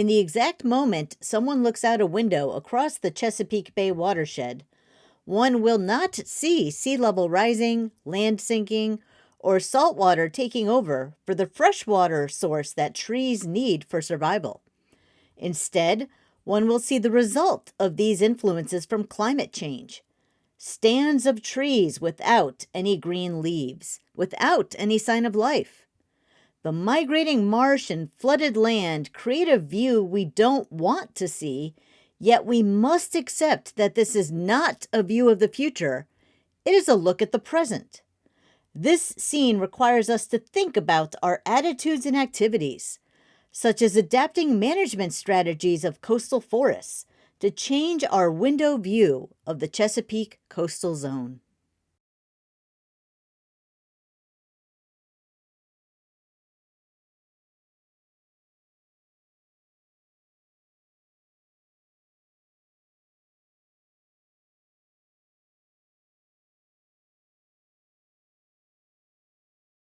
In the exact moment someone looks out a window across the Chesapeake Bay watershed, one will not see sea level rising, land sinking, or salt water taking over for the freshwater source that trees need for survival. Instead, one will see the result of these influences from climate change stands of trees without any green leaves, without any sign of life. The migrating marsh and flooded land create a view we don't want to see, yet we must accept that this is not a view of the future, it is a look at the present. This scene requires us to think about our attitudes and activities, such as adapting management strategies of coastal forests to change our window view of the Chesapeake coastal zone.